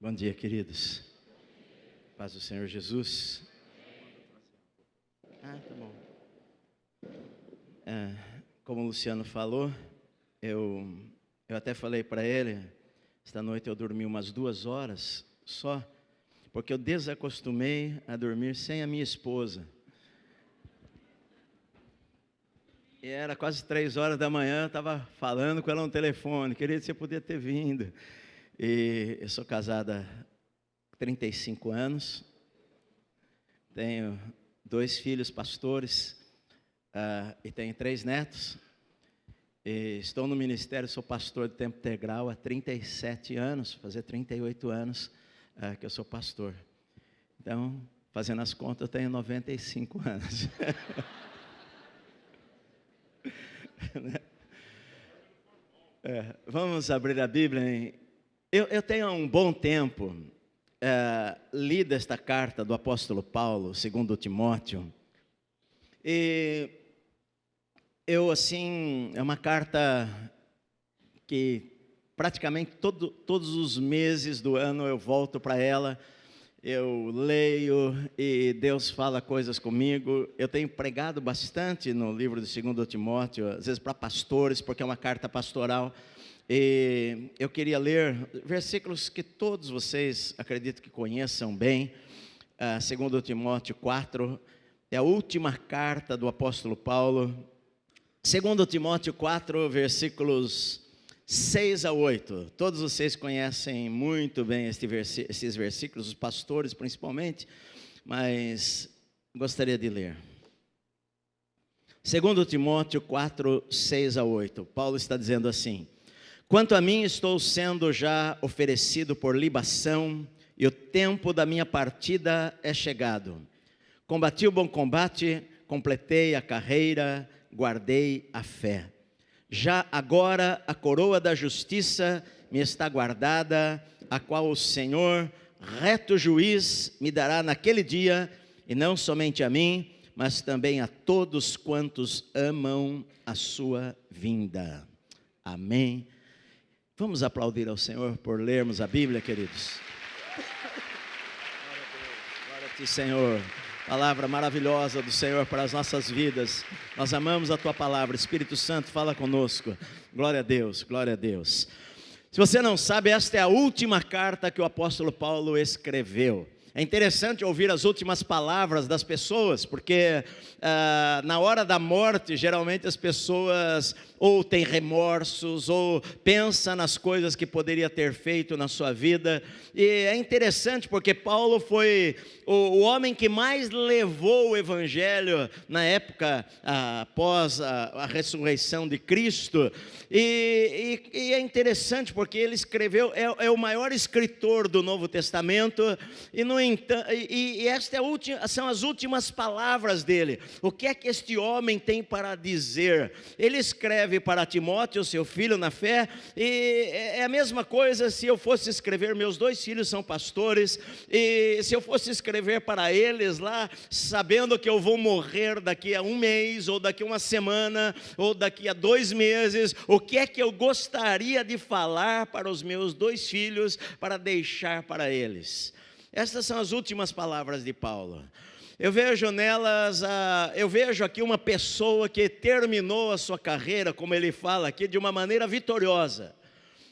Bom dia, queridos. Paz do Senhor Jesus. Ah, tá bom. É, como o Luciano falou, eu, eu até falei para ele, esta noite eu dormi umas duas horas só, porque eu desacostumei a dormir sem a minha esposa. E era quase três horas da manhã, eu estava falando com ela no telefone, querida, você podia ter vindo. E eu sou casada há 35 anos, tenho dois filhos pastores uh, e tenho três netos. E estou no ministério, sou pastor de tempo integral há 37 anos, fazer 38 anos uh, que eu sou pastor. Então, fazendo as contas, eu tenho 95 anos. é, vamos abrir a Bíblia em eu, eu tenho há um bom tempo é, lido esta carta do apóstolo Paulo, segundo Timóteo, e eu, assim, é uma carta que praticamente todo, todos os meses do ano eu volto para ela, eu leio e Deus fala coisas comigo. Eu tenho pregado bastante no livro de 2 Timóteo, às vezes para pastores, porque é uma carta pastoral. E eu queria ler versículos que todos vocês acredito que conheçam bem. Uh, segundo Timóteo 4, é a última carta do apóstolo Paulo. Segundo Timóteo 4, versículos 6 a 8. Todos vocês conhecem muito bem este esses versículos, os pastores principalmente, mas gostaria de ler. Segundo Timóteo 4, 6 a 8. Paulo está dizendo assim: Quanto a mim, estou sendo já oferecido por libação, e o tempo da minha partida é chegado. Combati o bom combate, completei a carreira, guardei a fé. Já agora a coroa da justiça me está guardada, a qual o Senhor, reto juiz, me dará naquele dia, e não somente a mim, mas também a todos quantos amam a sua vinda. Amém Vamos aplaudir ao Senhor por lermos a Bíblia, queridos. Glória a ti, Senhor. Palavra maravilhosa do Senhor para as nossas vidas. Nós amamos a tua palavra. Espírito Santo, fala conosco. Glória a Deus, glória a Deus. Se você não sabe, esta é a última carta que o apóstolo Paulo escreveu. É interessante ouvir as últimas palavras das pessoas, porque ah, na hora da morte, geralmente as pessoas ou têm remorsos, ou pensam nas coisas que poderia ter feito na sua vida. E é interessante porque Paulo foi o, o homem que mais levou o evangelho na época ah, após a, a, ressurreição de Cristo. E, e, e, é interessante porque ele escreveu, é, é, o maior escritor do Novo Testamento, e no entanto, e, e esta é são as últimas palavras dele. O que é que este homem tem para dizer? Ele escreve para Timóteo, seu filho na fé, e é a mesma coisa se eu fosse escrever, meus dois filhos são pastores, e se eu fosse escrever para eles lá, sabendo que eu vou morrer daqui a um mês, ou daqui a uma semana, ou daqui a dois meses, o que é que eu gostaria de falar para os meus dois filhos, para deixar para eles? Estas são as últimas palavras de Paulo. Eu vejo nelas, a, eu vejo aqui uma pessoa que terminou a sua carreira, como ele fala aqui, de uma maneira vitoriosa.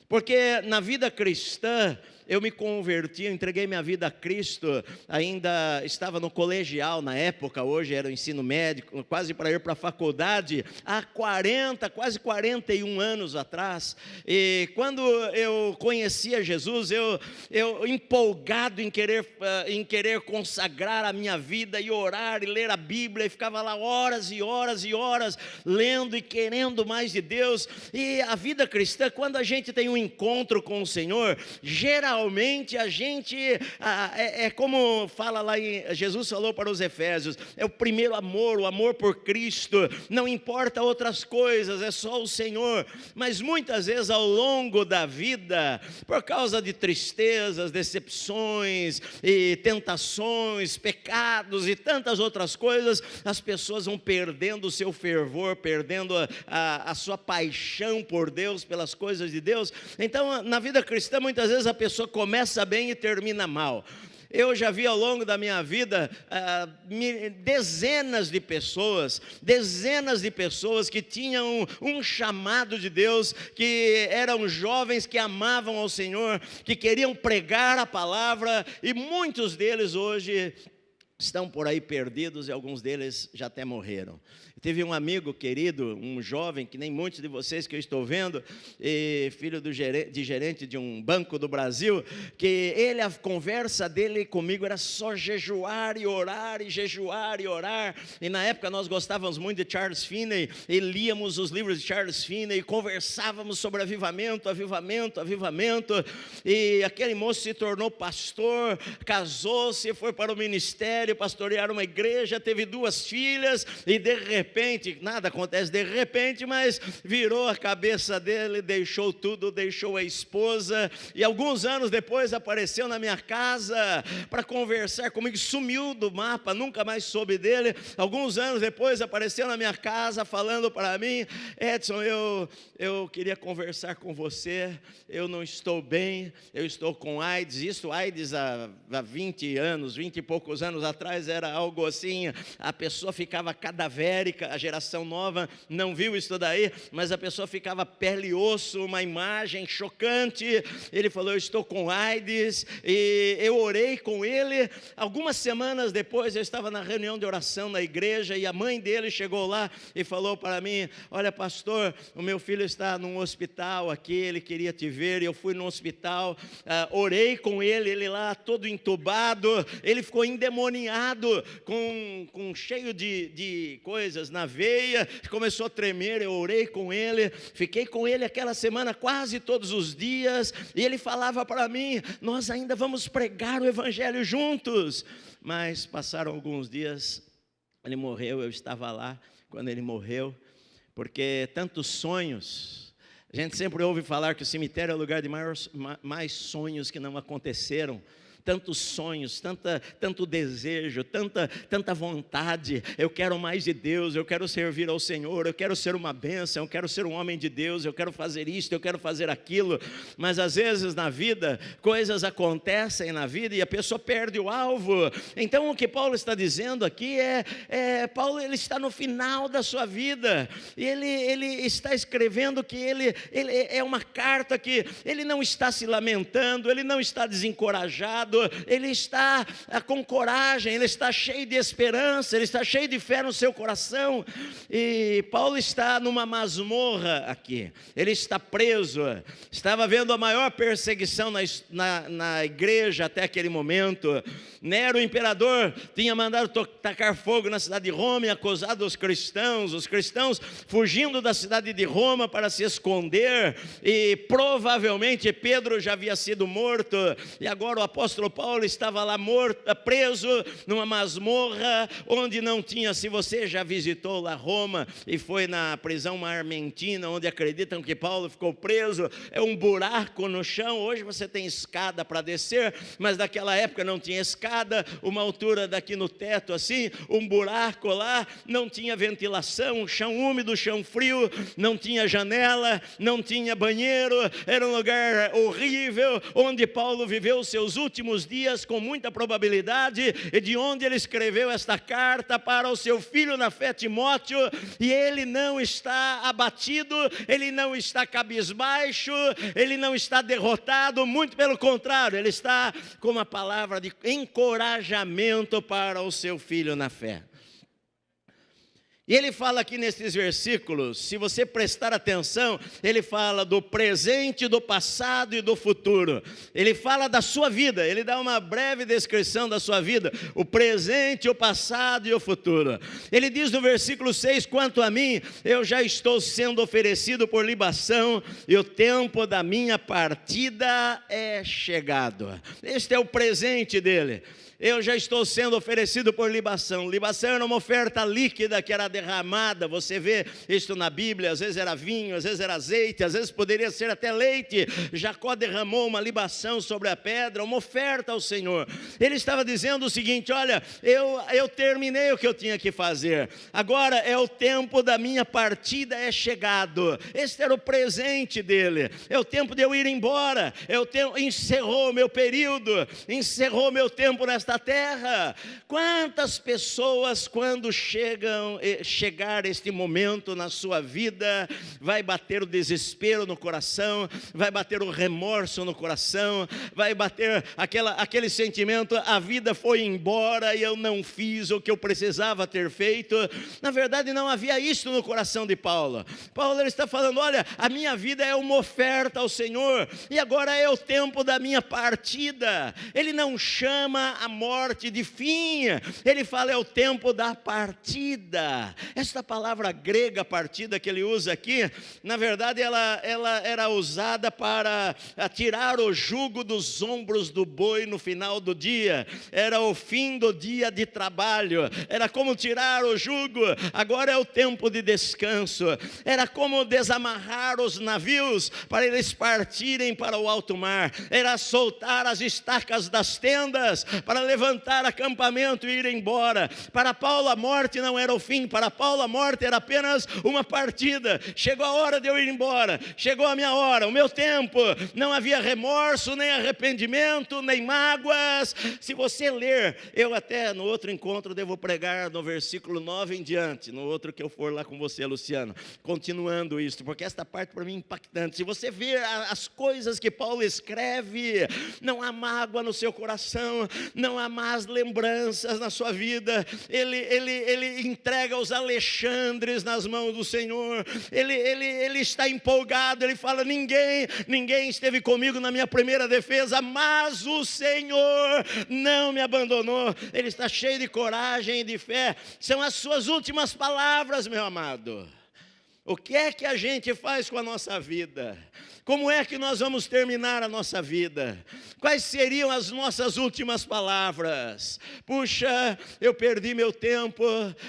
Porque na vida cristã, eu me converti, eu entreguei minha vida a Cristo, ainda estava no colegial na época, hoje era o ensino médico, quase para ir para a faculdade, há 40, quase 41 anos atrás. E quando eu conhecia Jesus, eu, eu empolgado em querer, eh, em querer consagrar a minha vida e orar e ler a Bíblia, e ficava lá horas e horas e horas lendo e querendo mais de Deus. E a vida cristã, quando a gente tem um encontro com o Senhor, geralmente realmente a gente, ah, é, é, como fala lá em, Jesus falou para os Efésios, é o primeiro amor, o amor por Cristo, não importa outras coisas, é só o Senhor, mas muitas vezes ao longo da vida, por causa de tristezas, decepções e tentações, pecados e tantas outras coisas, as pessoas vão perdendo o seu fervor, perdendo a, a, a sua paixão por Deus, pelas coisas de Deus, então na vida cristã muitas vezes a pessoa pessoa começa bem e termina mal. Eu já vi ao longo da minha vida ah, dezenas de pessoas, dezenas de pessoas que tinham um chamado de Deus, que eram jovens que amavam ao Senhor, que queriam pregar a palavra, e muitos deles hoje estão por aí perdidos e alguns deles já até morreram. Teve um amigo querido, um jovem, que nem muitos de vocês que eu estou vendo, filho gerente, de gerente de um banco do Brasil, que ele, a conversa dele comigo era só jejuar e orar, e jejuar e orar. E na época nós gostávamos muito de Charles Finney, e líamos os livros de Charles Finney, e conversávamos sobre avivamento, avivamento, avivamento. E aquele moço se tornou pastor, casou-se, foi para o ministério, pastorear uma igreja, teve duas filhas, e de repente, repente, nada acontece de repente, mas virou a cabeça dele, deixou tudo, deixou a esposa, e alguns anos depois apareceu na minha casa para conversar comigo, sumiu do mapa, nunca mais soube dele. Alguns anos depois apareceu na minha casa falando para mim: Edson, eu, eu queria conversar com você, eu não estou bem, eu estou com AIDS. Isso, AIDS há, há 20 anos, 20 e poucos anos atrás era algo assim, a pessoa ficava cadavérica a geração nova não viu isso daí, mas a pessoa ficava pele e osso, uma imagem chocante. Ele falou: Eu estou com AIDS, e eu orei com ele. Algumas semanas depois, eu estava na reunião de oração na igreja, e a mãe dele chegou lá e falou para mim: Olha, pastor, o meu filho está num hospital aqui, ele queria te ver, eu fui no hospital, uh, orei com ele, ele lá todo entubado, ele ficou endemoniado, com, com cheio de, de coisas na veia, começou a tremer. Eu orei com ele, fiquei com ele aquela semana quase todos os dias, e ele falava para mim: Nós ainda vamos pregar o Evangelho juntos. Mas passaram alguns dias, ele morreu, eu estava lá quando ele morreu, porque tantos sonhos. A gente sempre ouve falar que o cemitério é o lugar de mais sonhos que não aconteceram tantos sonhos, tanta, tanto desejo, tanta, tanta vontade. Eu quero mais de Deus, eu quero servir ao Senhor, eu quero ser uma bênção, eu quero ser um homem de Deus, eu quero fazer isto, eu quero fazer aquilo. Mas às vezes na vida, coisas acontecem na vida e a pessoa perde o alvo. Então o que Paulo está dizendo aqui é, é Paulo ele está no final da sua vida e ele, ele está escrevendo que ele, ele é uma carta que ele não está se lamentando, ele não está desencorajado, ele está ah, com coragem, ele está cheio de esperança, ele está cheio de fé no seu coração. E Paulo está numa masmorra aqui, ele está preso, estava vendo a maior perseguição na, na, na igreja até aquele momento. Nero, o imperador, tinha mandado tacar fogo na cidade de Roma e acusado os cristãos, os cristãos fugindo da cidade de Roma para se esconder, e provavelmente Pedro já havia sido morto, e agora o apóstolo apóstolo Paulo estava lá morto, preso numa masmorra, onde não tinha, se você já visitou lá Roma e foi na prisão armentina, onde acreditam que Paulo ficou preso, é um buraco no chão, hoje você tem escada para descer, mas naquela época não tinha escada, uma altura daqui no teto assim, um buraco lá, não tinha ventilação, chão úmido, chão frio, não tinha janela, não tinha banheiro, era um lugar horrível, onde Paulo viveu seus últimos últimos dias, com muita probabilidade, de onde ele escreveu esta carta para o seu filho na fé Timóteo, e ele não está abatido, ele não está cabisbaixo, ele não está derrotado, muito pelo contrário, ele está com uma palavra de encorajamento para o seu filho na fé. E ele fala aqui nesses versículos, se você prestar atenção, ele fala do presente, do passado e do futuro. Ele fala da sua vida, ele dá uma breve descrição da sua vida, o presente, o passado e o futuro. Ele diz no versículo 6: Quanto a mim, eu já estou sendo oferecido por libação, e o tempo da minha partida é chegado. Este é o presente dele eu já estou sendo oferecido por libação. Libação era uma oferta líquida que era derramada. Você vê isso na Bíblia, às vezes era vinho, às vezes era azeite, às vezes poderia ser até leite. Jacó derramou uma libação sobre a pedra, uma oferta ao Senhor. Ele estava dizendo o seguinte: Olha, eu, eu terminei o que eu tinha que fazer, agora é o tempo da minha partida, é chegado. Este era o presente dele, é o tempo de eu ir embora, é o tempo, encerrou meu período, encerrou meu tempo nesta terra. Quantas pessoas, quando chegam, eh, chegar este momento na sua vida, vai bater o desespero no coração, vai bater o remorso no coração, vai bater aquela, aquele sentimento: a vida foi embora e eu não fiz o que eu precisava ter feito. Na verdade, não havia isso no coração de Paulo. Paulo está falando: olha, a minha vida é uma oferta ao Senhor e agora é o tempo da minha partida. Ele não chama a morte de fim, ele fala: é o tempo da partida. Esta palavra grega, partida, que ele usa aqui, na verdade, ela, ela era usada para tirar o jugo dos ombros do boi no final do dia, era o fim do dia de trabalho, era como tirar o jugo, agora é o tempo de descanso, era como desamarrar os navios para eles partirem para o alto mar, era soltar as estacas das tendas para levantar acampamento e ir embora. Para Paulo, a morte não era o fim, para Paulo, a morte era apenas uma partida. Chegou a hora de eu ir embora, chegou a minha hora, o meu tempo, não havia remorso, nem arrependimento, nem mágoas. Se você ler, eu até no outro encontro devo pregar no versículo 9 em diante, no outro que eu for lá com você, Luciano, continuando isso, porque esta parte para mim é impactante. Se você ver as coisas que Paulo escreve, não há mágoa no seu coração, não há más lembranças na sua vida. Ele, ele, ele entrega os Alexandres nas mãos do Senhor. Ele, ele, ele está empolgado. Ele fala: ninguém, ninguém esteve comigo na minha primeira defesa, mas o Senhor não me abandonou. Ele está cheio de coragem e de fé. São as suas últimas palavras, meu amado. O que é que a gente faz com a nossa vida? Como é que nós vamos terminar a nossa vida? Quais seriam as nossas últimas palavras? Puxa, eu perdi meu tempo,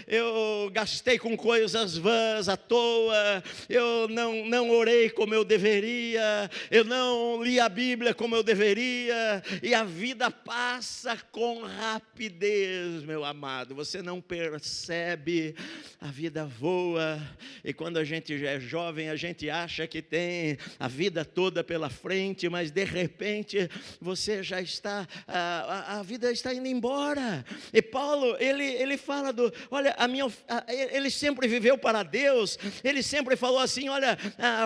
eu gastei com coisas vãs à toa, eu não, não orei como eu deveria, eu não li a Bíblia como eu deveria, e a vida passa com rapidez, meu amado. Você não percebe, a vida voa, e quando a gente já é jovem, a gente acha que tem a vida vida toda pela frente, mas de repente você já está, a, a, vida está indo embora. E Paulo, ele, ele fala do, olha, a minha, a, ele sempre viveu para Deus, ele sempre falou assim: olha,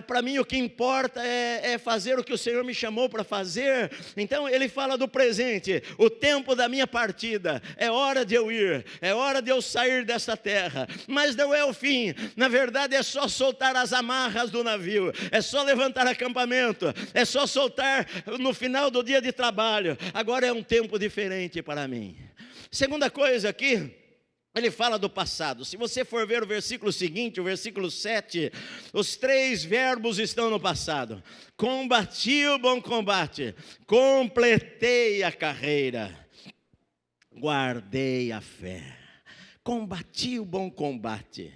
para mim o que importa é, é fazer o que o Senhor me chamou para fazer. Então ele fala do presente, o tempo da minha partida, é hora de eu ir, é hora de eu sair dessa terra, mas não é o fim, na verdade é só soltar as amarras do navio, é só levantar a acampamento, é só soltar no final do dia de trabalho. Agora é um tempo diferente para mim. Segunda coisa aqui, ele fala do passado. Se você for ver o versículo seguinte, o versículo 7, os três verbos estão no passado. Combati o bom combate, completei a carreira, guardei a fé, combati o bom combate.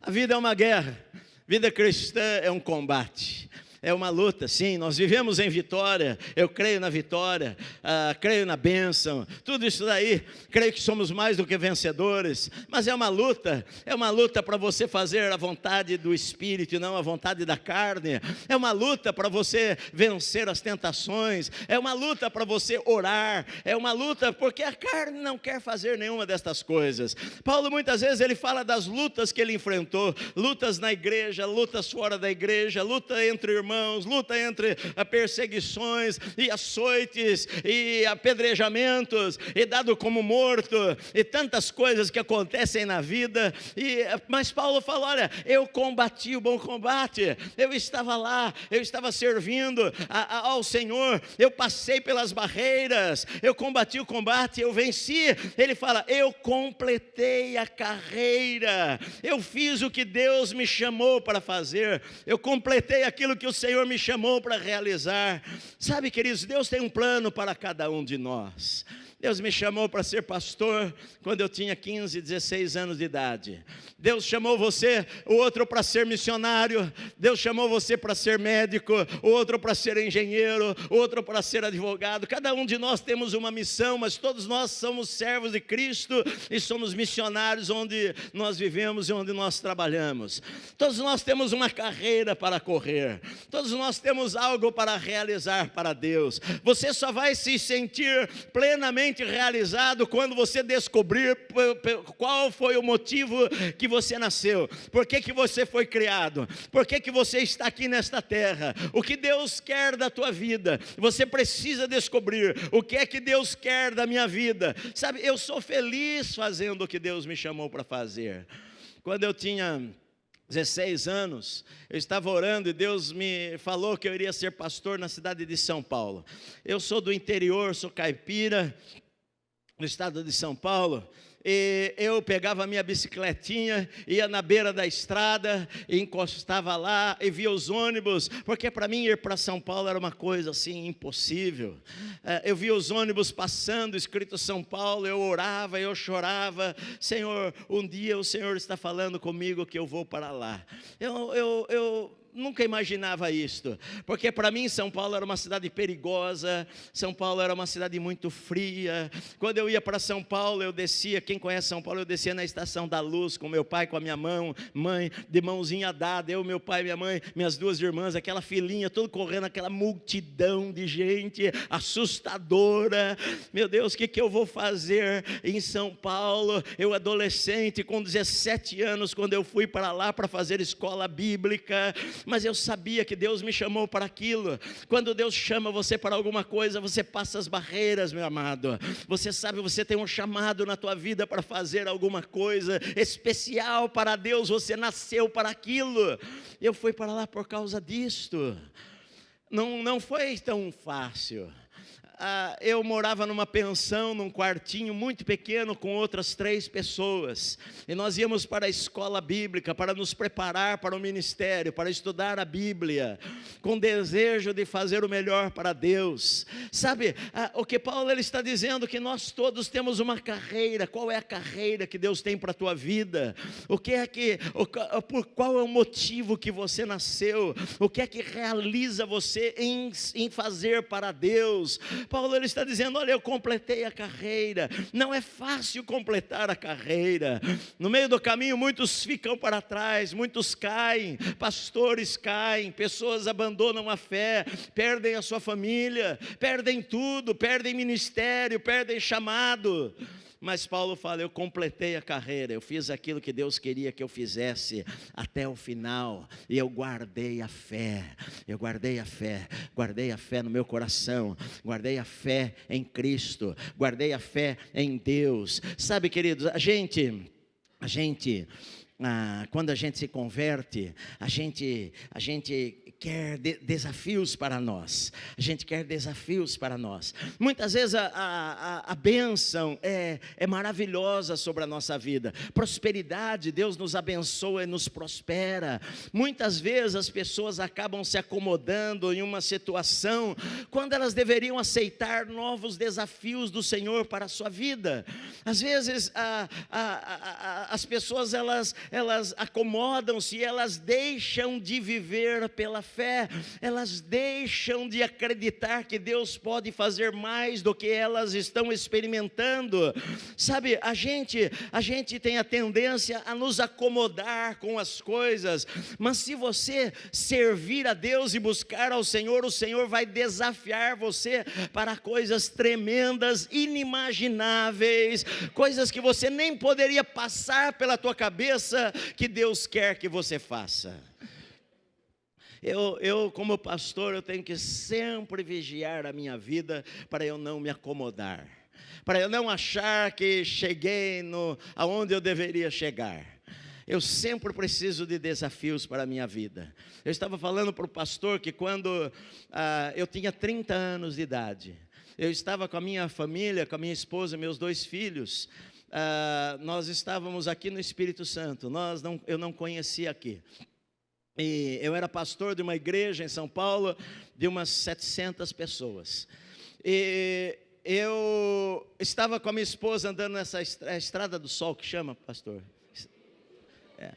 A vida é uma guerra, vida cristã é um combate é uma luta, sim, nós vivemos em vitória, eu creio na vitória, ah, creio na bênção, tudo isso daí, creio que somos mais do que vencedores, mas é uma luta, é uma luta para você fazer a vontade do Espírito e não a vontade da carne, é uma luta para você vencer as tentações, é uma luta para você orar, é uma luta porque a carne não quer fazer nenhuma destas coisas. Paulo muitas vezes ele fala das lutas que ele enfrentou, lutas na igreja, lutas fora da igreja, luta entre irmãos, irmãos, luta entre perseguições e açoites e apedrejamentos e dado como morto e tantas coisas que acontecem na vida. E, mas Paulo fala: olha, eu combati o bom combate, eu estava lá, eu estava servindo a, a, ao Senhor, eu passei pelas barreiras, eu combati o combate, eu venci. Ele fala: eu completei a carreira, eu fiz o que Deus me chamou para fazer, eu completei aquilo que o Senhor me chamou para realizar. Sabe, queridos, Deus tem um plano para cada um de nós. Deus me chamou para ser pastor quando eu tinha 15, 16 anos de idade. Deus chamou você, o outro para ser missionário. Deus chamou você para ser médico, o outro para ser engenheiro, o outro para ser advogado. Cada um de nós temos uma missão, mas todos nós somos servos de Cristo e somos missionários onde nós vivemos e onde nós trabalhamos. Todos nós temos uma carreira para correr. Todos nós temos algo para realizar para Deus. Você só vai se sentir plenamente realizado quando você descobrir qual foi o motivo que você nasceu, por que, que você foi criado, por que, que você está aqui nesta terra, o que Deus quer da tua vida. Você precisa descobrir o que é que Deus quer da minha vida. Sabe, eu sou feliz fazendo o que Deus me chamou para fazer. Quando eu tinha 16 anos, eu estava orando e Deus me falou que eu iria ser pastor na cidade de São Paulo. Eu sou do interior, sou caipira, no estado de São Paulo, e eu pegava a minha bicicletinha, ia na beira da estrada, encostava lá e via os ônibus, porque para mim ir para São Paulo era uma coisa assim impossível. É, eu via os ônibus passando, escrito São Paulo, eu orava, eu chorava, Senhor, um dia o Senhor está falando comigo que eu vou para lá. Eu, eu, eu nunca imaginava isto, porque para mim São Paulo era uma cidade perigosa, São Paulo era uma cidade muito fria. Quando eu ia para São Paulo, eu descia, quem conhece São Paulo, eu descia na estação da Luz com meu pai, com a minha mão, mãe, de mãozinha dada, eu, meu pai, minha mãe, minhas duas irmãs, aquela filinha, todo correndo, aquela multidão de gente assustadora. Meu Deus, o que, que eu vou fazer em São Paulo? Eu adolescente, com 17 anos, quando eu fui para lá para fazer escola bíblica, mas eu sabia que Deus me chamou para aquilo. Quando Deus chama você para alguma coisa, você passa as barreiras, meu amado. Você sabe, você tem um chamado na tua vida para fazer alguma coisa especial para Deus, você nasceu para aquilo. Eu fui para lá por causa disto. Não, não foi tão fácil ah, eu morava numa pensão, num quartinho muito pequeno com outras três pessoas. E nós íamos para a escola bíblica para nos preparar para o ministério, para estudar a Bíblia, com desejo de fazer o melhor para Deus. Sabe, ah, o que Paulo ele está dizendo que nós todos temos uma carreira. Qual é a carreira que Deus tem para a tua vida? O que é que, o, por qual é o motivo que você nasceu? O que é que realiza você em, em fazer para Deus? Paulo ele está dizendo: olha, eu completei a carreira. Não é fácil completar a carreira. No meio do caminho, muitos ficam para trás, muitos caem, pastores caem, pessoas abandonam a fé, perdem a sua família, perdem tudo, perdem ministério, perdem chamado. Mas Paulo fala: eu completei a carreira, eu fiz aquilo que Deus queria que eu fizesse até o final, e eu guardei a fé, eu guardei a fé, guardei a fé no meu coração, guardei a fé em Cristo, guardei a fé em Deus. Sabe, queridos, a gente, a gente, ah, quando a gente se converte, a gente, a gente quer de desafios para nós. A gente quer desafios para nós. Muitas vezes a, a, a bênção é, é maravilhosa sobre a nossa vida. Prosperidade, Deus nos abençoa e nos prospera. Muitas vezes as pessoas acabam se acomodando em uma situação quando elas deveriam aceitar novos desafios do Senhor para a sua vida. Às vezes a, as pessoas elas, elas acomodam-se, elas deixam de viver pela fé, elas deixam de acreditar que Deus pode fazer mais do que elas estão experimentando. Sabe, a gente, a gente tem a tendência a nos acomodar com as coisas, mas se você servir a Deus e buscar ao Senhor, o Senhor vai desafiar você para coisas tremendas, inimagináveis, coisas que você nem poderia passar pela tua cabeça que Deus quer que você faça. Eu, eu, como pastor, eu tenho que sempre vigiar a minha vida para eu não me acomodar, para eu não achar que cheguei no, aonde eu deveria chegar. Eu sempre preciso de desafios para a minha vida. Eu estava falando para o pastor que quando ah, eu tinha 30 anos de idade, eu estava com a minha família, com a minha esposa, meus dois filhos, ah, nós estávamos aqui no Espírito Santo, nós não, eu não conhecia aqui. E eu era pastor de uma igreja em São Paulo de umas 700 pessoas. E eu estava com a minha esposa andando nessa é estrada do sol que chama, pastor. É.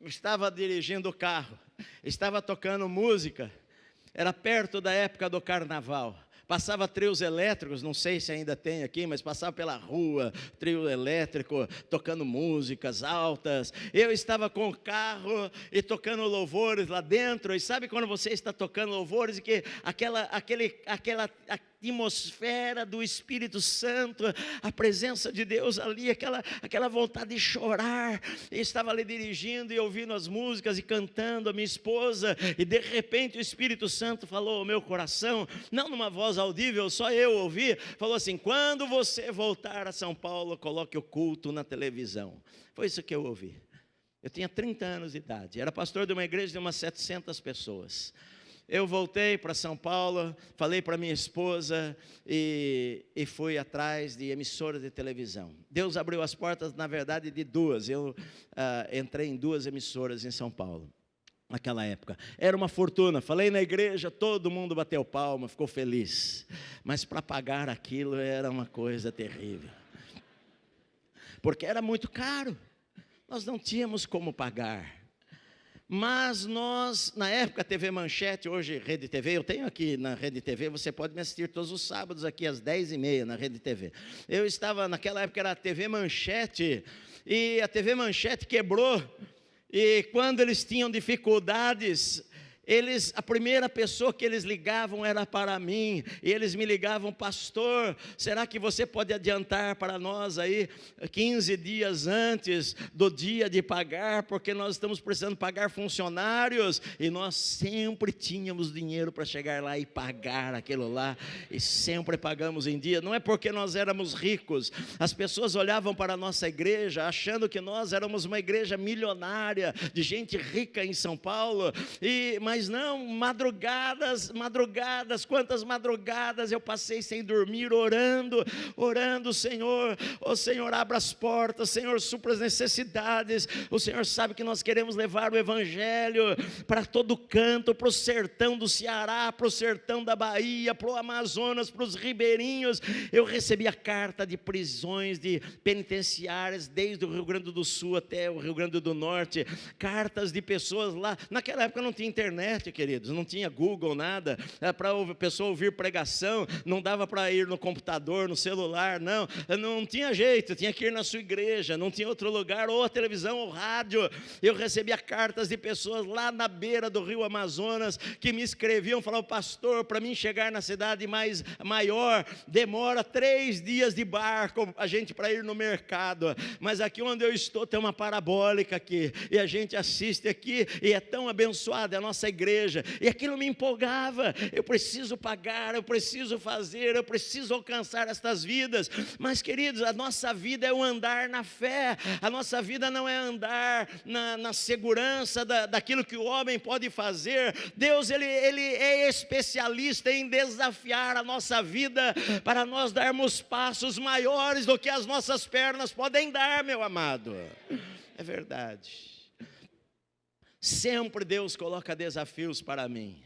Estava dirigindo o carro, estava tocando música. Era perto da época do carnaval passava trios elétricos, não sei se ainda tem aqui, mas passava pela rua, trio elétrico, tocando músicas altas. Eu estava com o carro e tocando louvores lá dentro. E sabe quando você está tocando louvores e que aquela, aquele, aquela, atmosfera do Espírito Santo, a presença de Deus ali, aquela, aquela vontade de chorar. Eu estava ali dirigindo e ouvindo as músicas e cantando a minha esposa, e de repente o Espírito Santo falou ao meu coração, não numa voz audível, só eu ouvi, falou assim: quando você voltar a São Paulo, coloque o culto na televisão. Foi isso que eu ouvi. Eu tinha 30 anos de idade, era pastor de uma igreja de umas 700 pessoas. Eu voltei para São Paulo, falei para minha esposa e, e fui atrás de emissoras de televisão. Deus abriu as portas, na verdade, de duas. Eu ah, entrei em duas emissoras em São Paulo naquela época. Era uma fortuna. Falei na igreja, todo mundo bateu palma, ficou feliz. Mas para pagar aquilo era uma coisa terrível. Porque era muito caro. Nós não tínhamos como pagar. Mas nós, na época, TV Manchete, hoje Rede TV, eu tenho aqui na Rede TV, você pode me assistir todos os sábados aqui às 10h30 na Rede TV. Eu estava, naquela época era a TV Manchete, e a TV Manchete quebrou, e quando eles tinham dificuldades, eles, a primeira pessoa que eles ligavam era para mim, e eles me ligavam, pastor, será que você pode adiantar para nós aí 15 dias antes do dia de pagar, porque nós estamos precisando pagar funcionários, e nós sempre tínhamos dinheiro para chegar lá e pagar aquilo lá, e sempre pagamos em dia, não é porque nós éramos ricos, as pessoas olhavam para a nossa igreja achando que nós éramos uma igreja milionária, de gente rica em São Paulo, e mas mas não, madrugadas, madrugadas, quantas madrugadas eu passei sem dormir, orando, orando, Senhor, o Senhor abra as portas, Senhor supra as necessidades, o Senhor sabe que nós queremos levar o Evangelho para todo canto, para o sertão do Ceará, para o sertão da Bahia, para o Amazonas, para os ribeirinhos, eu recebi a carta de prisões, de penitenciárias, desde o Rio Grande do Sul até o Rio Grande do Norte, cartas de pessoas lá, naquela época não tinha internet, internet, queridos, não tinha Google, nada, para a pessoa ouvir pregação, não dava para ir no computador, no celular, não, não tinha jeito, tinha que ir na sua igreja, não tinha outro lugar, ou a televisão, ou rádio. Eu recebia cartas de pessoas lá na beira do rio Amazonas que me escreviam, falavam, pastor, para mim chegar na cidade mais maior, demora três dias de barco, a gente para ir no mercado, mas aqui onde eu estou tem uma parabólica aqui, e a gente assiste aqui, e é tão abençoada, é a nossa igreja, e aquilo me empolgava. Eu preciso pagar, eu preciso fazer, eu preciso alcançar estas vidas. Mas, queridos, a nossa vida é o andar na fé, a nossa vida não é andar na, na segurança da, daquilo que o homem pode fazer. Deus, ele, ele é especialista em desafiar a nossa vida para nós darmos passos maiores do que as nossas pernas podem dar, meu amado. É verdade. Sempre Deus coloca desafios para mim.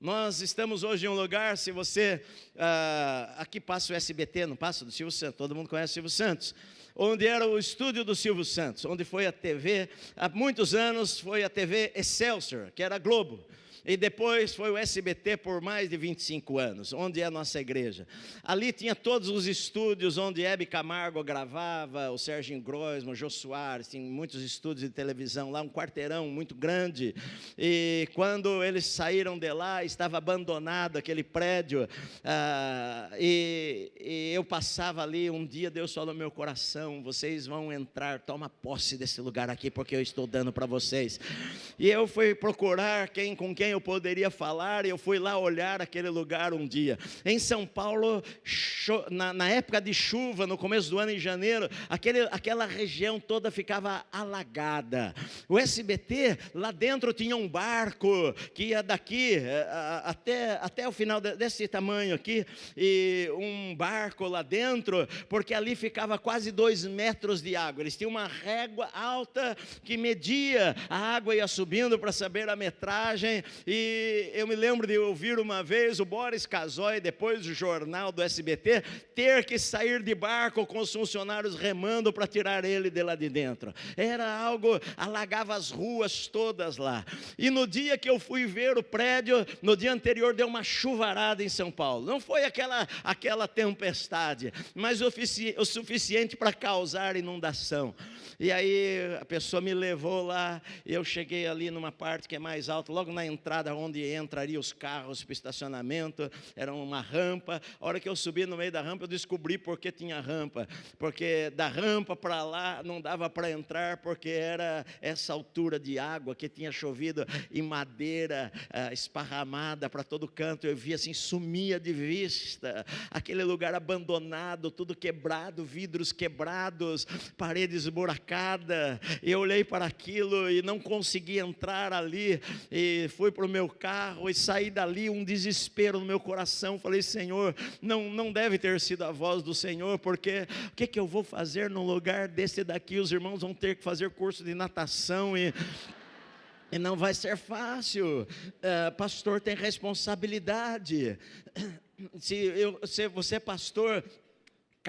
Nós estamos hoje em um lugar, se você. Uh, aqui passa o SBT, não passa do Silvio Santos, todo mundo conhece o Silvio Santos. Onde era o estúdio do Silvio Santos, onde foi a TV, há muitos anos foi a TV Excelsior, que era Globo e depois foi o SBT por mais de 25 anos, onde é a nossa igreja. Ali tinha todos os estúdios onde Hebe Camargo gravava, o Serginho Groisman, o Jô Soares, tinha muitos estúdios de televisão lá, um quarteirão muito grande. E quando eles saíram de lá, estava abandonado aquele prédio. Ah, e, e eu passava ali, um dia Deus falou no meu coração: vocês vão entrar, toma posse desse lugar aqui, porque eu estou dando para vocês. E eu fui procurar quem com quem eu eu poderia falar, e eu fui lá olhar aquele lugar um dia. Em São Paulo, na, na época de chuva, no começo do ano, em janeiro, aquele, aquela região toda ficava alagada. O SBT, lá dentro tinha um barco que ia daqui eh, até, até o final desse tamanho aqui, e um barco lá dentro, porque ali ficava quase dois metros de água. Eles tinham uma régua alta que media, a água ia subindo para saber a metragem, E eu me lembro de ouvir uma vez o Boris Casoy, depois do jornal do SBT, ter que sair de barco com os funcionários remando para tirar ele de lá de dentro. Era algo, alagava as ruas todas lá. E no dia que eu fui ver o prédio, no dia anterior deu uma chuvarada em São Paulo. Não foi aquela, aquela tempestade, mas o, suficiente para causar inundação. E aí a pessoa me levou lá, eu cheguei ali numa parte que é mais alta, logo na entrada onde entrariam os carros para estacionamento, era uma rampa. A hora que eu subi no meio da rampa, eu descobri por que tinha rampa. Porque da rampa para lá não dava para entrar, porque era essa altura de água que tinha chovido em madeira uh, esparramada para todo canto. Eu via assim, sumia de vista, aquele lugar abandonado, tudo quebrado, vidros quebrados, paredes esburacadas eu olhei para aquilo e não consegui entrar ali. E fui para o meu carro e saí dali, um desespero no meu coração. Falei, Senhor, não, não deve ter sido a voz do Senhor, porque o que, que eu vou fazer num lugar desse daqui? Os irmãos vão ter que fazer curso de natação e. E não vai ser fácil, uh, pastor tem responsabilidade. Se, eu, se você é pastor,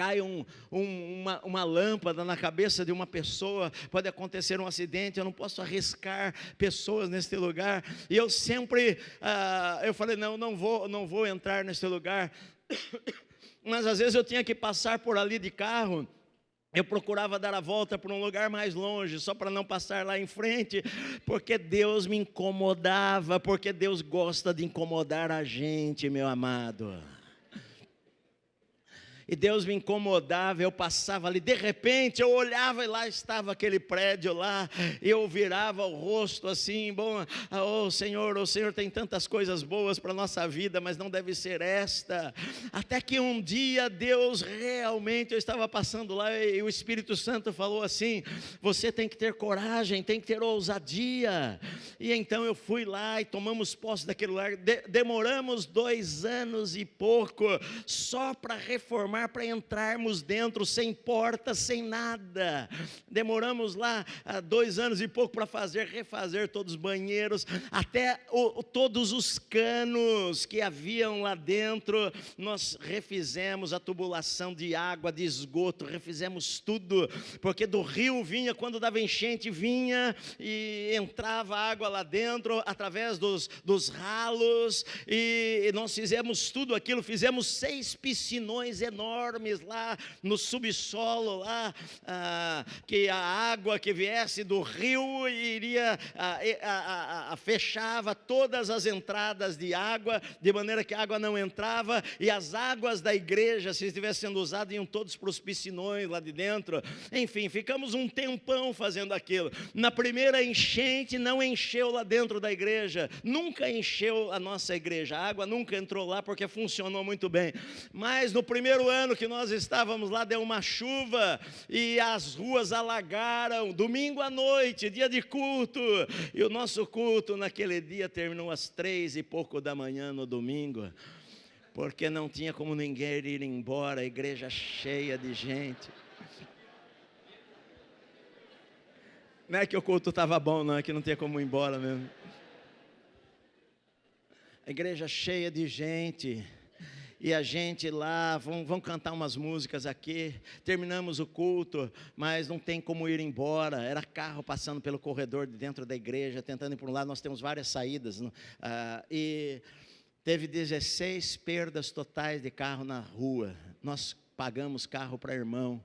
cai um, um, uma, uma lâmpada na cabeça de uma pessoa, pode acontecer um acidente, eu não posso arriscar pessoas neste lugar. E eu sempre, uh, eu falei, não, não vou, não vou entrar neste lugar. Mas às vezes eu tinha que passar por ali de carro. Eu procurava dar a volta para um lugar mais longe, só para não passar lá em frente, porque Deus me incomodava, porque Deus gosta de incomodar a gente, meu amado e Deus me incomodava, eu passava ali, de repente eu olhava e lá estava aquele prédio lá, eu virava o rosto assim, bom, oh Senhor, o oh, Senhor tem tantas coisas boas para a nossa vida, mas não deve ser esta, até que um dia Deus realmente, eu estava passando lá e o Espírito Santo falou assim, você tem que ter coragem, tem que ter ousadia, e então eu fui lá e tomamos posse daquele lugar, de, demoramos dois anos e pouco, só para reformar para entrarmos dentro, sem porta, sem nada. Demoramos lá ah, dois anos e pouco para fazer, refazer todos os banheiros, até o, todos os canos que haviam lá dentro, nós refizemos a tubulação de água, de esgoto, refizemos tudo, porque do rio vinha, quando dava enchente, vinha e entrava água lá dentro, através dos, dos ralos, e nós fizemos tudo aquilo, fizemos seis piscinões enormes enormes lá no subsolo, lá, ah, que a água que viesse do rio iria, ah, fechava todas as entradas de água, de maneira que a água não entrava, e as águas da igreja, se estivessem sendo usadas, iam todos para os piscinões lá de dentro. Enfim, ficamos um tempão fazendo aquilo. Na primeira enchente, não encheu lá dentro da igreja, nunca encheu a nossa igreja, a água nunca entrou lá porque funcionou muito bem. Mas no primeiro ano, ano que nós estávamos lá, deu uma chuva e as ruas alagaram, domingo à noite, dia de culto, e o nosso culto naquele dia terminou às três e pouco da manhã no domingo, porque não tinha como ninguém ir embora, a igreja cheia de gente. Não é que o culto estava bom, não, é que não tinha como ir embora mesmo. A igreja cheia de gente e a gente lá, vão, vão cantar umas músicas aqui, terminamos o culto, mas não tem como ir embora, era carro passando pelo corredor de dentro da igreja, tentando ir para um lado, nós temos várias saídas, uh, e teve 16 perdas totais de carro na rua, nós pagamos carro para irmão,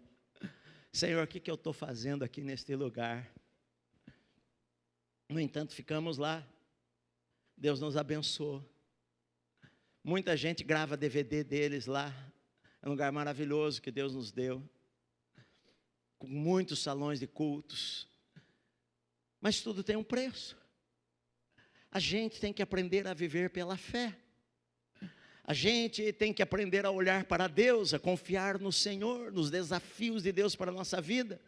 Senhor, o que, que eu estou fazendo aqui neste lugar? No entanto, ficamos lá, Deus nos abençoou, Muita gente grava DVD deles lá. É um lugar maravilhoso que Deus nos deu. Com muitos salões de cultos. Mas tudo tem um preço. A gente tem que aprender a viver pela fé. A gente tem que aprender a olhar para Deus, a confiar no Senhor, nos desafios de Deus para a nossa vida.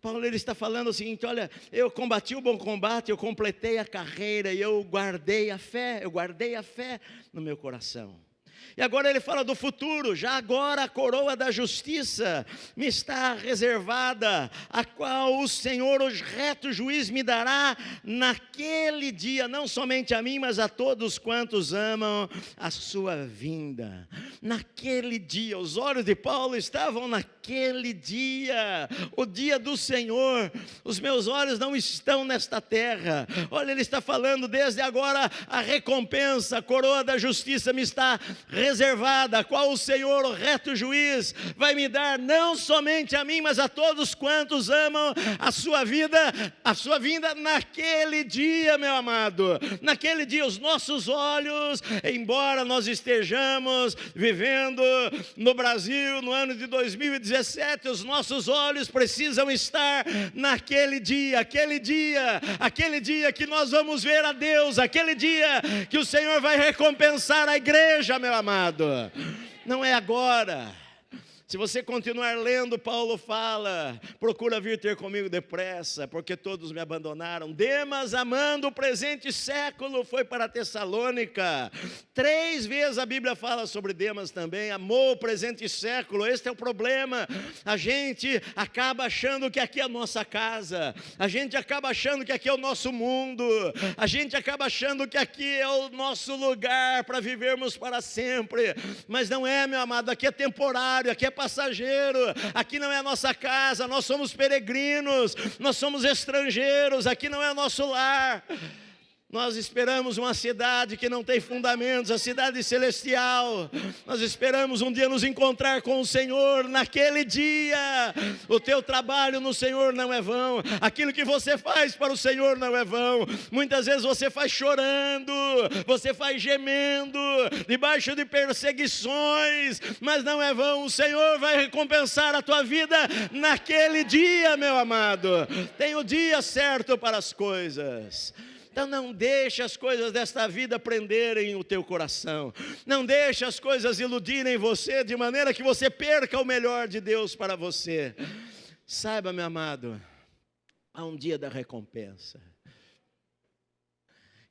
Paulo ele está falando o seguinte: olha, eu combati o bom combate, eu completei a carreira eu guardei a fé, eu guardei a fé no meu coração. E agora ele fala do futuro, já agora a coroa da justiça me está reservada, a qual o Senhor, o reto juiz, me dará naquele dia, não somente a mim, mas a todos quantos amam a sua vinda. Naquele dia, os olhos de Paulo estavam naquele dia, o dia do Senhor. Os meus olhos não estão nesta terra. Olha, ele está falando desde agora a recompensa, a coroa da justiça me está reservada qual o Senhor, o reto juiz, vai me dar não somente a mim, mas a todos quantos amam a sua vida, a sua vinda naquele dia, meu amado. Naquele dia, os nossos olhos, embora nós estejamos vivendo no Brasil no ano de 2017, os nossos olhos precisam estar naquele dia, aquele dia, aquele dia que nós vamos ver a Deus, aquele dia que o Senhor vai recompensar a igreja, meu amado amado. Não é agora. Se você continuar lendo, Paulo fala: procura vir ter comigo depressa, porque todos me abandonaram. Demas, amando o presente século, foi para Tessalônica. Três vezes a Bíblia fala sobre Demas também, amou o presente século. Este é o problema. A gente acaba achando que aqui é a nossa casa, a gente acaba achando que aqui é o nosso mundo, a gente acaba achando que aqui é o nosso lugar para vivermos para sempre. Mas não é, meu amado, aqui é temporário, aqui é passageiro, aqui não é a nossa casa, nós somos peregrinos, nós somos estrangeiros, aqui não é nosso lar. Nós esperamos uma cidade que não tem fundamentos, a cidade celestial. Nós esperamos um dia nos encontrar com o Senhor naquele dia. O teu trabalho no Senhor não é vão, aquilo que você faz para o Senhor não é vão. Muitas vezes você faz chorando, você faz gemendo, debaixo de perseguições, mas não é vão. O Senhor vai recompensar a tua vida naquele dia, meu amado. Tem o dia certo para as coisas. Então não deixe as coisas desta vida prenderem o teu coração. Não deixe as coisas iludirem você de maneira que você perca o melhor de Deus para você. Saiba, meu amado, há um dia da recompensa.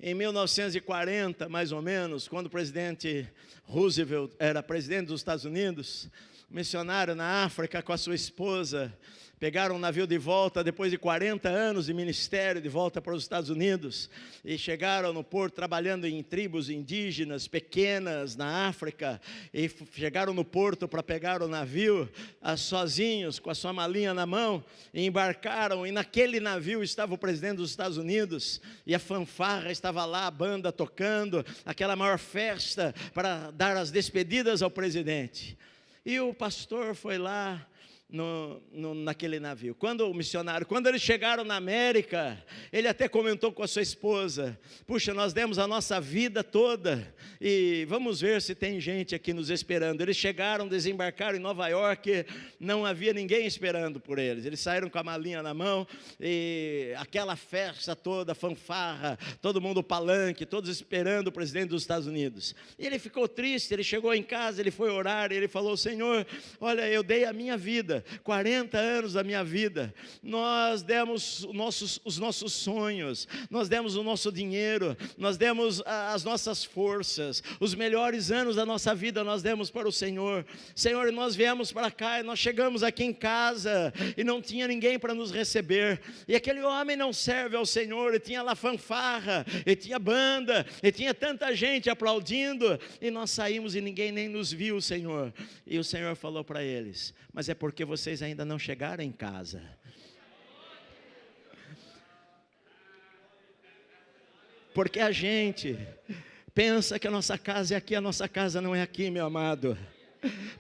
Em 1940, mais ou menos, quando o presidente Roosevelt era presidente dos Estados Unidos, missionário na África com a sua esposa, pegaram um navio de volta depois de 40 anos de ministério de volta para os Estados Unidos e chegaram no porto trabalhando em tribos indígenas pequenas na África e chegaram no porto para pegar o navio ah, sozinhos com a sua malinha na mão e embarcaram e naquele navio estava o presidente dos Estados Unidos e a fanfarra estava lá, a banda tocando, aquela maior festa para dar as despedidas ao presidente. E o pastor foi lá no, no, naquele navio. Quando o missionário, quando eles chegaram na América, ele até comentou com a sua esposa: Puxa, nós demos a nossa vida toda e vamos ver se tem gente aqui nos esperando. Eles chegaram, desembarcaram em Nova York, não havia ninguém esperando por eles. Eles saíram com a malinha na mão e aquela festa toda, fanfarra, todo mundo palanque, todos esperando o presidente dos Estados Unidos. E ele ficou triste. Ele chegou em casa, ele foi orar, ele falou: Senhor, olha, eu dei a minha vida 40 anos da minha vida, nós demos os nossos, os nossos sonhos, nós demos o nosso dinheiro, nós demos as nossas forças, os melhores anos da nossa vida nós demos para o Senhor. Senhor, nós viemos para cá e nós chegamos aqui em casa e não tinha ninguém para nos receber. E aquele homem não serve ao Senhor, e tinha lá fanfarra, e tinha banda, e tinha tanta gente aplaudindo, e nós saímos e ninguém nem nos viu, Senhor. E o Senhor falou para eles: Mas é porque vocês ainda não chegaram em casa. Porque a gente pensa que a nossa casa é aqui, a nossa casa não é aqui, meu amado.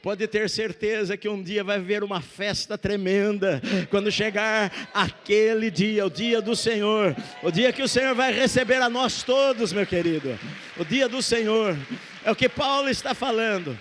Pode ter certeza que um dia vai haver uma festa tremenda quando chegar aquele dia, o dia do Senhor, o dia que o Senhor vai receber a nós todos, meu querido. O dia do Senhor é o que Paulo está falando.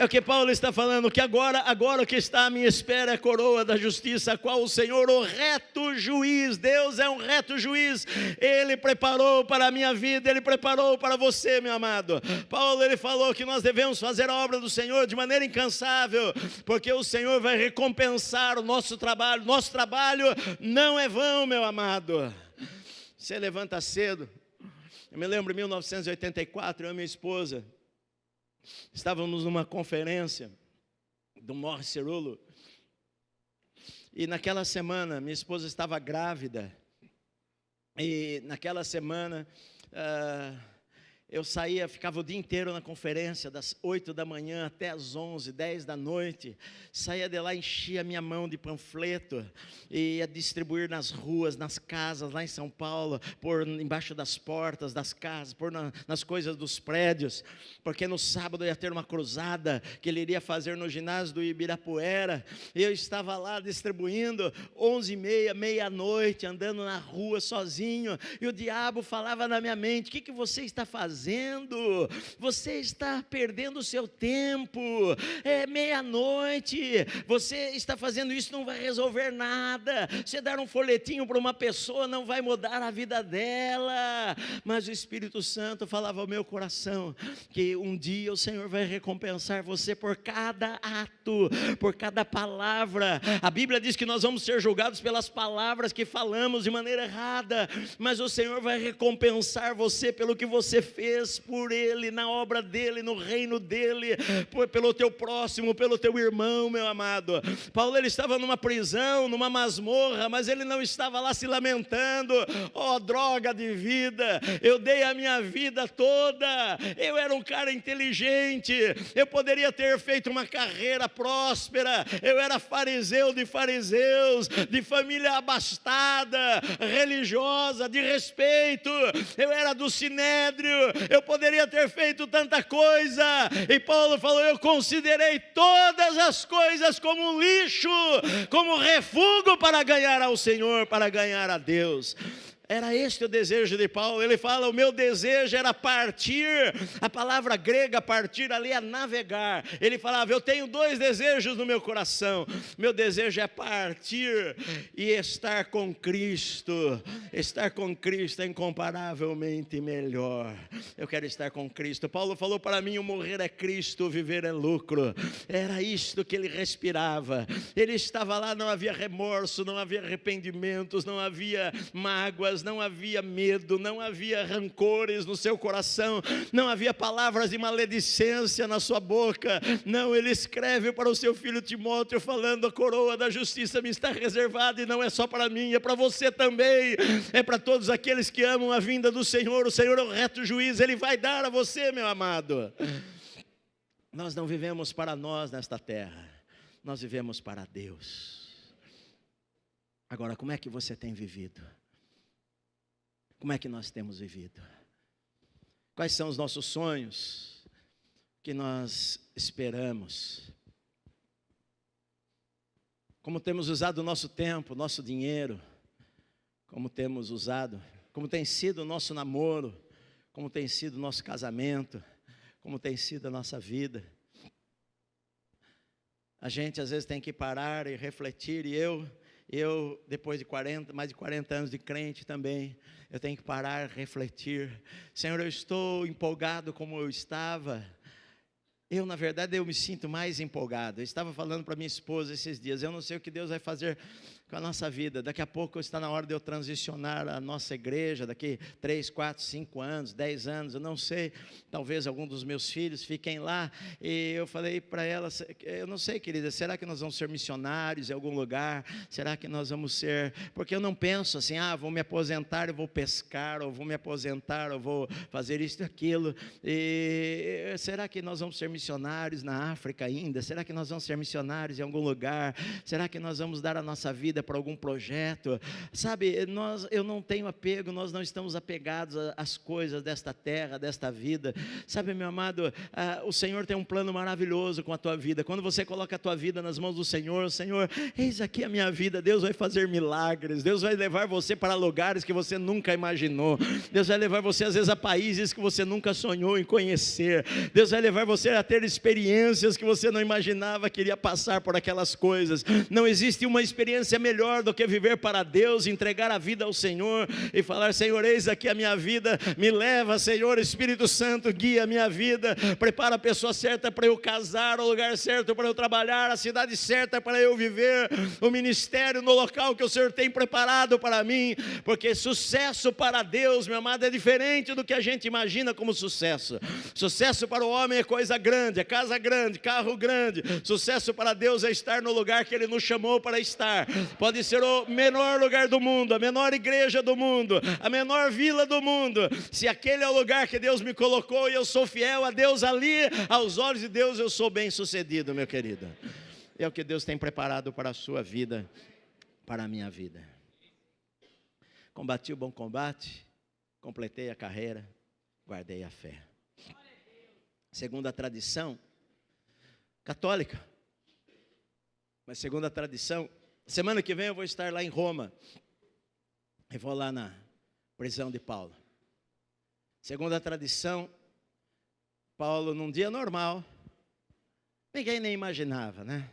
É o que Paulo está falando, que agora, agora o que está à minha espera é a coroa da justiça, a qual o Senhor, o reto juiz, Deus é um reto juiz, Ele preparou para a minha vida, Ele preparou para você, meu amado. Paulo, ele falou que nós devemos fazer a obra do Senhor de maneira incansável, porque o Senhor vai recompensar o nosso trabalho, nosso trabalho não é vão, meu amado. Você levanta cedo, Eu me lembro em 1984, eu e minha esposa estávamos numa conferência do Morris Cerulo. E naquela semana, minha esposa estava grávida. E naquela semana, uh, eu saía, ficava o dia inteiro na conferência, das 8 da manhã até as 11, 10 da noite. Saía de lá, enchia minha mão de panfleto e ia distribuir nas ruas, nas casas, lá em São Paulo, por embaixo das portas das casas, por na, nas coisas dos prédios, porque no sábado ia ter uma cruzada que ele iria fazer no ginásio do Ibirapuera. Eu estava lá distribuindo, 11 e meia, meia-noite, andando na rua sozinho, e o diabo falava na minha mente: O que, que você está fazendo? Fazendo? Você está perdendo o seu tempo. É meia-noite. Você está fazendo isso, não vai resolver nada. Você dar um folhetinho para uma pessoa não vai mudar a vida dela. Mas o Espírito Santo falava ao meu coração que um dia o Senhor vai recompensar você por cada ato, por cada palavra. A Bíblia diz que nós vamos ser julgados pelas palavras que falamos de maneira errada, mas o Senhor vai recompensar você pelo que você fez fez por ele, na obra dele, no reino dele, pelo teu próximo, pelo teu irmão, meu amado. Paulo ele estava numa prisão, numa masmorra, mas ele não estava lá se lamentando, ó oh, droga de vida, eu dei a minha vida toda, eu era um cara inteligente, eu poderia ter feito uma carreira próspera, eu era fariseu de fariseus, de família abastada, religiosa, de respeito, eu era do sinédrio, eu poderia ter feito tanta coisa. E Paulo falou: Eu considerei todas as coisas como um lixo, como refúgio para ganhar ao Senhor, para ganhar a Deus. Era este o desejo de Paulo. Ele fala: o meu desejo era partir. A palavra grega partir ali é navegar. Ele falava: eu tenho dois desejos no meu coração. Meu desejo é partir e estar com Cristo. Estar com Cristo é incomparavelmente melhor. Eu quero estar com Cristo. Paulo falou para mim: o morrer é Cristo, o viver é lucro. Era isto que ele respirava. Ele estava lá, não havia remorso, não havia arrependimentos, não havia mágoas não havia medo, não havia rancores no seu coração, não havia palavras de maledicência na sua boca. Não, ele escreve para o seu filho Timóteo, falando: a coroa da justiça me está reservada e não é só para mim, é para você também, é para todos aqueles que amam a vinda do Senhor. O Senhor é o reto juiz, ele vai dar a você, meu amado. Nós não vivemos para nós nesta terra, nós vivemos para Deus. Agora, como é que você tem vivido? Como é que nós temos vivido? Quais são os nossos sonhos que nós esperamos? Como temos usado o nosso tempo, nosso dinheiro? Como temos usado? Como tem sido o nosso namoro? Como tem sido o nosso casamento? Como tem sido a nossa vida? A gente às vezes tem que parar e refletir, e eu, eu depois de 40, mais de 40 anos de crente também, eu tenho que parar, refletir. Senhor, eu estou empolgado como eu estava. Eu, na verdade, eu me sinto mais empolgado. Eu estava falando para minha esposa esses dias, eu não sei o que Deus vai fazer com a nossa vida. Daqui a pouco está na hora de eu transicionar a nossa igreja, daqui 3, 4, 5 anos, 10 anos, eu não sei, talvez algum dos meus filhos fiquem lá. E eu falei para ela, eu não sei, querida, será que nós vamos ser missionários em algum lugar? Será que nós vamos ser. Porque eu não penso assim, ah, vou me aposentar, eu vou pescar, ou vou me aposentar, ou vou fazer isso e aquilo. E será que nós vamos ser missionários na África ainda? Será que nós vamos ser missionários em algum lugar? Será que nós vamos dar a nossa vida? Vida, para algum projeto. Sabe, nós, eu não tenho apego, nós não estamos apegados às coisas desta terra, desta vida. Sabe, meu amado, ah, o Senhor tem um plano maravilhoso com a tua vida. Quando você coloca a tua vida nas mãos do Senhor, Senhor, eis aqui a minha vida. Deus vai fazer milagres. Deus vai levar você para lugares que você nunca imaginou. Deus vai levar você às vezes a países que você nunca sonhou em conhecer. Deus vai levar você a ter experiências que você não imaginava que iria passar por aquelas coisas. Não existe uma experiência melhor melhor do que viver para Deus, entregar a vida ao Senhor e falar: Senhor, eis aqui a minha vida, me leva, Senhor, Espírito Santo, guia a minha vida, prepara a pessoa certa para eu casar, o lugar certo para eu trabalhar, a cidade certa para eu viver, o ministério no local que o Senhor tem preparado para mim, porque sucesso para Deus, meu amado, é diferente do que a gente imagina como sucesso. Sucesso para o homem é coisa grande, é casa grande, carro grande. Sucesso para Deus é estar no lugar que Ele nos chamou para estar. Pode ser o menor lugar do mundo, a menor igreja do mundo, a menor vila do mundo. Se aquele é o lugar que Deus me colocou e eu sou fiel a Deus ali, aos olhos de Deus eu sou bem sucedido, meu querido. É o que Deus tem preparado para a sua vida, para a minha vida. Combati o bom combate, completei a carreira, guardei a fé. Segundo a tradição católica, mas segundo a tradição, semana que vem eu vou estar lá em Roma. E vou lá na prisão de Paulo. Segundo a tradição, Paulo, num dia normal, ninguém nem imaginava, né?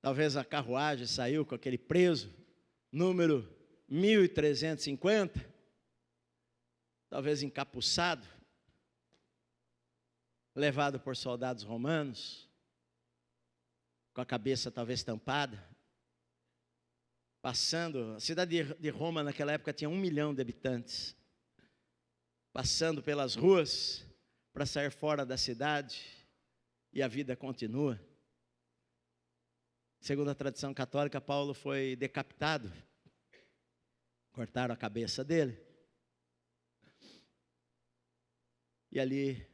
Talvez a carruagem saiu com aquele preso, número 1350, talvez encapuçado, levado por soldados romanos, com a cabeça talvez tampada, passando, a cidade de Roma naquela época tinha um milhão de habitantes, passando pelas ruas para sair fora da cidade, e a vida continua. Segundo a tradição católica, Paulo foi decapitado, cortaram a cabeça dele, e ali,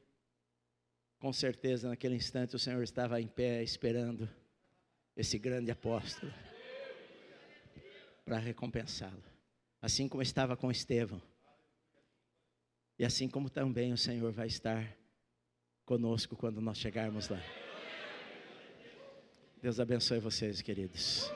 com certeza, naquele instante, o Senhor estava em pé esperando esse grande apóstolo para recompensá-lo. Assim como estava com Estevão. E assim como também o Senhor vai estar conosco quando nós chegarmos lá. Deus abençoe vocês, queridos.